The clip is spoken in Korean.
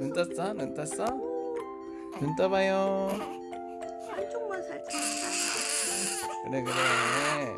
눈 떴어? 눈 떴어? 눈 떠봐요 한쪽만 살짝 그래 그래